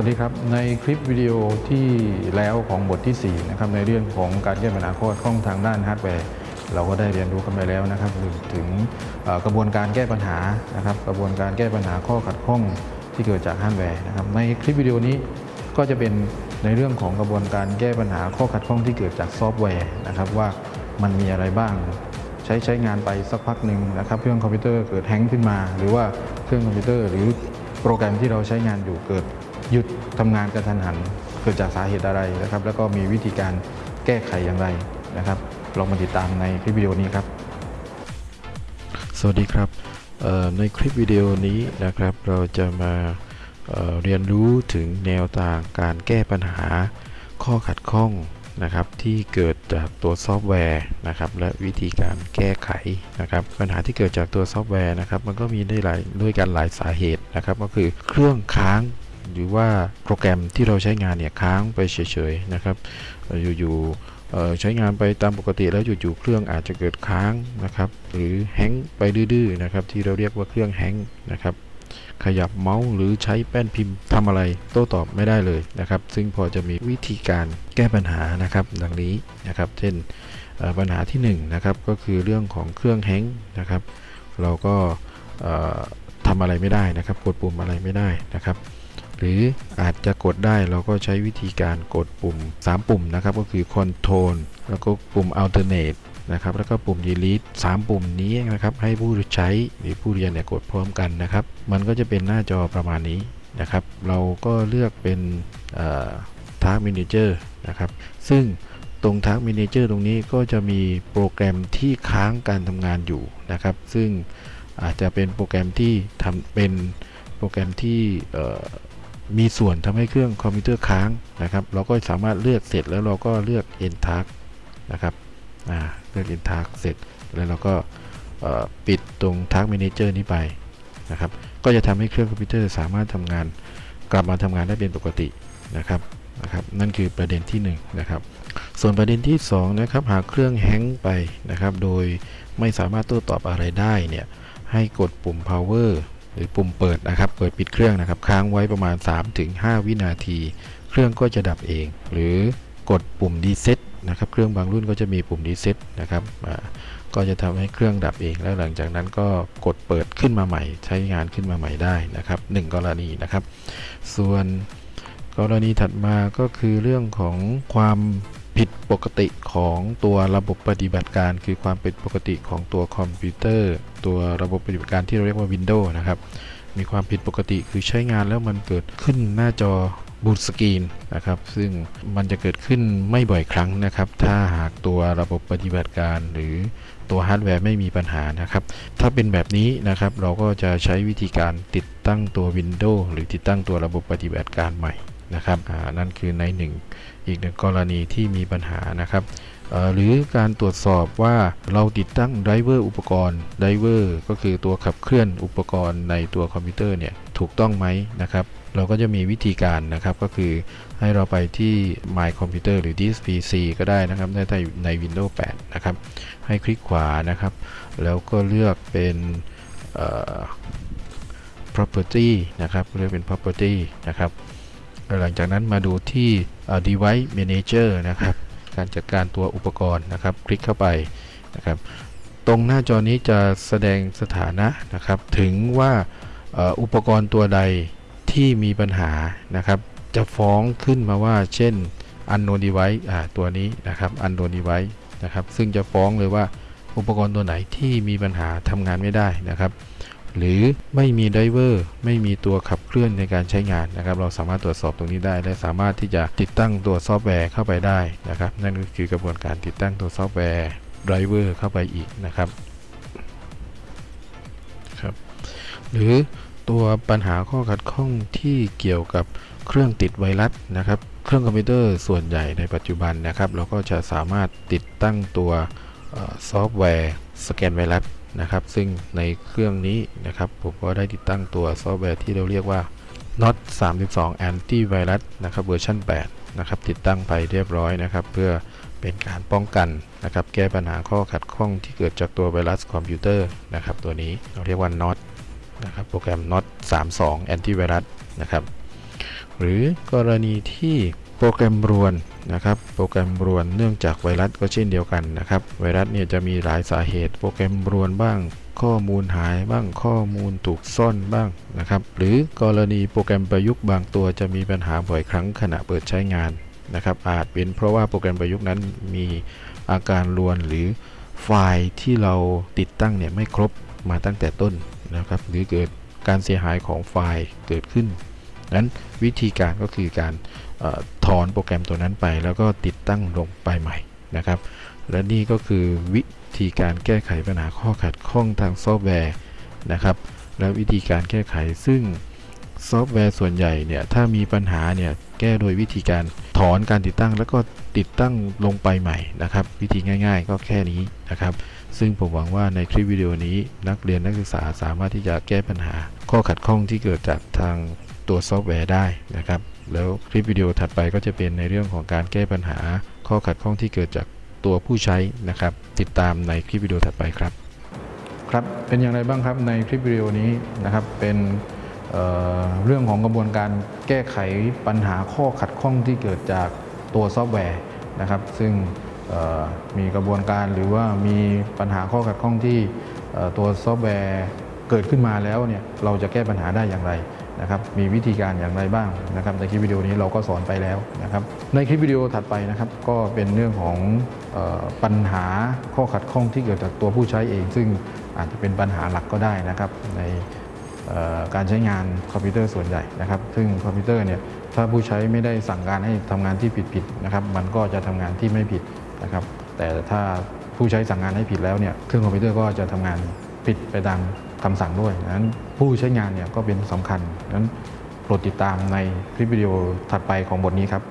สวัสดีครับ ในคลิปวิดีโอที่แล้วของบทที่ 4 นะครับในเรื่องของการแก้ปัญหาข้อขัดข้องทางด้านฮาร์ดแวร์เราก็ได้เรียนรู้กันไปแล้วนะครับถึงกระบวนการแก้ปัญหานะครับกระบวนการแก้ปัญหาข้อขัดข้องที่เกิดจากฮาร์ดแวร์นะครับในคลิปวิดีโอนี้ก็จะเป็นในเรื่องของกระบวนการแก้ปัญหาข้อขัดข้องที่เกิดจากซอฟต์แวร์นะครับว่ามันมีอะไรบ้าง ใช้ใช้งานไปสักพักหนึ่งนะครับเครื่องคอมพิวเตอร์เกิดแฮงก์ขึ้นมา หรือว่าเครื่องคอมพิวเตอร์หรือโปรแกรมที่เราใช้งานอยู่เกิด หยุดทำงานกระทันหันเกิดจากสาเหตุอะไรนะครับ แล้วก็มีวิธีการแก้ไขอย่างไรนะครับลองมาติดตามในคลิปวิดีโอนี้ครับ สวัสดีครับในคลิปวิดีโอนี้นะครับ เราจะมาเเรียนรู้ถึงแนวทางการแก้ปัญหาข้อขัดข้องนะครับที่เกิดจากตัวซอฟต์แวร์นะครับและวิธีการแก้ไขนะครับปัญหาที่เกิดจากตัวซอฟต์แวร์นะครับมันก็มีได้หลายด้วยกันหลายสาเหตุนะครับก็คือเครื่องค้าง หรือว่าโปรแกรมที่เราใช้งานเนี่ยค้างไปเฉยๆนะครับอยู่ๆใช้งานไปตามปกติแล้วจู่ๆเครื่องอาจจะเกิดค้างนะครับ หรือ hang ไปดื้อๆนะครับ ที่เราเรียกว่าเครื่อง hang นะครับขยับเมาส์หรือใช้แป้นพิมพ์ทำอะไรโต้ตอบไม่ได้เลยนะครับ ซึ่งพอจะมีวิธีการแก้ปัญหานะครับ ดังนี้นะครับ เช่นปัญหาที่1นงนะครับก็คือเรื่องของเครื่องแฮงก์นะครับ เราก็ทำอะไรไม่ได้นะครับ กดปุ่มอะไรไม่ได้นะครับ หรืออาจจะกดได้เราก็ใช้วิธีการกดปุ่ม 3 ปุ่มนะครับก็คือ Control แล้วก็ปุ่ม Alternate นะครับแล้วก็ปุ่ม Delete 3 ปุ่มนี้นะครับให้ผู้ใช้หรือผู้เรียนเนี่ยกดพร้อมกันนะครับ มันก็จะเป็นหน้าจอประมาณนี้นะครับ เราก็เลือกเป็น Task Manager นะครับ ซึ่งตรง Task Manager ตรงนี้ก็จะมีโปรแกรมที่ค้างการทำงานอยู่นะครับ ซึ่งอาจจะเป็นโปรแกรมที่ทำเป็นโปรแกรมที่ มีส่วนทำให้เครื่องคอมพิวเตอร์ค้างนะครับ เราก็สามารถเลือกเสร็จแล้วเราก็เลือก End Task นะครับเลือก End Task เสร็จแล้วเราก็ปิดตรง Task Manager นี้ไปนะครับ ก็จะทำให้เครื่องคอมพิวเตอร์สามารถทำงานกลับมาทำงานได้เป็นปกตินะครับนะครับ นั่นคือประเด็นที่1นงนะครับ ส่วนประเด็นที่2นะครับ หากเครื่องแฮงไปนะครับ โดยไม่สามารถโต้ตอบอะไรได้เนี่ย ให้กดปุ่ม power หรือปุ่มเปิดนะครับ เปิดปิดเครื่องนะครับ ค้างไว้ประมาณ 3-5 วินาที เครื่องก็จะดับเอง หรือกดปุ่ม reset นะครับ เครื่องบางรุ่นก็จะมีปุ่ม reset นะครับ ก็จะทำให้เครื่องดับเอง แล้วหลังจากนั้นก็กดเปิดขึ้นมาใหม่ ใช้งานขึ้นมาใหม่ได้นะครับหนึ่งกรณีนะครับ ส่วนกรณีถัดมาก็คือเรื่องของความ ผิดปกติของตัวระบบปฏิบัติการ คือความเป็นปกติของตัวคอมพิวเตอร์ ตัวระบบปฏิบัติการที่เราเรียกว่า Windows นะครับ มีความผิดปกติคือใช้งานแล้วมันเกิดขึ้นหน้าจอบูตสกรีนนะครับ ซึ่งมันจะเกิดขึ้นไม่บ่อยครั้งนะครับ ถ้าหากตัวระบบปฏิบัติการหรือตัวฮาร์ดแวร์ไม่มีปัญหานะครับ ถ้าเป็นแบบนี้นะครับ เราก็จะใช้วิธีการติดตั้งตัว Windows หรือติดตั้งตัวระบบปฏิบัติการใหม่ นะครับอ่นั่นคือในหนึ่งอีกหนึ่งกรณีที่มีปัญหานะครับหรือการตรวจสอบว่าเราติดตั้ง driver อุปกรณ์ driver ก็คือตัวขับเคลื่อนอุปกรณ์ในตัวคอมพิวเตอร์เนี่ยถูกต้องไหมนะครับ เราก็จะมีวิธีการนะครับก็คือให้เราไปที่ My Computer หรือ Disk PC ก็ได้นะครับในใน Windows 8 นะครับ ให้คลิกขวานะครับ แล้วก็เลือกเป็น property นะครับเลือกเป็น property นะครับ หลังจากนั้นมาดูที่ device manager นะครับ การจัดการตัวอุปกรณ์นะครับ คลิกเข้าไปนะครับ ตรงหน้าจอนี้จะแสดงสถานะนะครับ ถึงว่าอุปกรณ์ตัวใดที่มีปัญหานะครับ จะฟ้องขึ้นมาว่า เช่น unknown device ตัวนี้นะครับ unknown device นะครับ ซึ่งจะฟ้องเลยว่าอุปกรณ์ตัวไหนที่มีปัญหาทำงานไม่ได้นะครับ หรือไม่มี driver ไม่มีตัวขับเคลื่อนในการใช้งานนะครับ เราสามารถตรวจสอบตรงนี้ได้ และสามารถที่จะติดตั้งตัวซอฟต์แวร์เข้าไปได้นะครับ นั่นก็คือกระบวนการติดตั้งตัวซอฟต์แวร์driver เข้าไปอีกนะครับครับ หรือตัวปัญหาข้อขัดข้องที่เกี่ยวกับเครื่องติดไวรัสนะครับ เครื่องคอมพิวเตอร์ส่วนใหญ่ในปัจจุบันนะครับ เราก็จะสามารถติดตั้งตัวซอฟต์แวร์สแกนไวรัส นะครับ ซึ่งในเครื่องนี้นะครับ ผมก็ได้ติดตั้งตัวซอฟต์แวร์ที่เราเรียกว่า NOD32 Antivirus นะครับเวอร์ชัน8นะครับ ติดตั้งไปเรียบร้อยนะครับ เพื่อเป็นการป้องกันนะครับ แก้ปัญหาข้อขัดข้องที่เกิดจากตัวไวรัสคอมพิวเตอร์นะครับ ตัวนี้เราเรียกว่า NOT นะครับ โปรแกรม NOT 32 Antivirus นะครับ หรือกรณีที่ โปรแกรมรวนนะครับโปรแกรมรวนเนื่องจากไวรัสก็เช่นเดียวกันนะครับ ไวรัสเนี่ยจะมีหลายสาเหตุ โปรแกรมรวนบ้าง ข้อมูลหายบ้างข้อมูลถูกซ่อนบ้างนะครับ หรือกรณีโปรแกรมประยุกต์บางตัวจะมีปัญหาบ่อยครั้งขณะเปิดใช้งานนะครับอาจเป็นเพราะว่าโปรแกรมประยุกต์นั้นมีอาการรวนหรือไฟล์ที่เราติดตั้งเนี่ยไม่ครบมาตั้งแต่ต้นนะครับ หรือเกิดการเสียหายของไฟล์เกิดขึ้นนั้นวิธีการก็คือการ ถอนโปรแกรมตัวนั้นไป แล้วก็ติดตั้งลงไปใหม่นะครับ และนี่ก็คือวิธีการแก้ไขปัญหาข้อขัดข้องทางซอฟต์แวร์นะครับ และวิธีการแก้ไขซึ่งซอฟต์แวร์ส่วนใหญ่เนี่ยถ้ามีปัญหาเนี่ยแก้โดยวิธีการถอนการติดตั้ง แล้วก็ติดตั้งลงไปใหม่นะครับ วิธีง่าย ๆ ก็แค่นี้นะครับ ซึ่งผมหวังว่าในคลิปวิดีโอนี้นักเรียนนักศึกษาสามารถที่จะแก้ปัญหา ข้อขัดข้องที่เกิดจากทางตัวซอฟต์แวร์ได้นะครับ แล้วคลิปวิดีโอถัดไปก็จะเป็นในเรื่องของการแก้ปัญหาข้อขัดข้องที่เกิดจากตัวผู้ใช้นะครับ ติดตามในคลิปวิดีโอถัดไปครับ ครับเป็นอย่างไรบ้างครับในคลิปวิดีโอนี้นะครับเป็นเรื่องของกระบวนการแก้ไขปัญหาข้อขัดข้องที่เกิดจากตัวซอฟต์แวร์นะครับ ซึ่งมีกระบวนการหรือว่ามีปัญหาข้อขัดข้องที่ตัวซอฟต์แวร์เกิดขึ้นมาแล้วเนี่ยเราจะแก้ปัญหาได้อย่างไร นะครับมีวิธีการอย่างไรบ้างนะครับในคลิปวิดีโอนี้เราก็สอนไปแล้วนะครับในคลิปวิดีโอถัดไปนะครับก็เป็นเรื่องของเอ่อปัญหาข้อขัดข้องที่เกิดจากตัวผู้ใช้เอง ซึ่งอาจจะเป็นปัญหาหลักก็ได้นะครับในการใช้งานคอมพิวเตอร์ส่วนใหญ่นะครับ ซึ่งคอมพิวเตอร์เนี่ยถ้าผู้ใช้ไม่ได้สั่งการให้ทำงานที่ผิดๆนะครับ มันก็จะทำงานที่ไม่ผิดนะครับ แต่ถ้าผู้ใช้สั่งงานให้ผิดแล้วเนี่ยเครื่องคอมพิวเตอร์ก็จะทำงานผิดไปตาม คำสั่งด้วยนั้นผู้ใช้งานเนี่ยก็เป็นสำคัญนั้นโปรดติดตามในคลิปวิดีโอถัดไปของบทนี้ครับ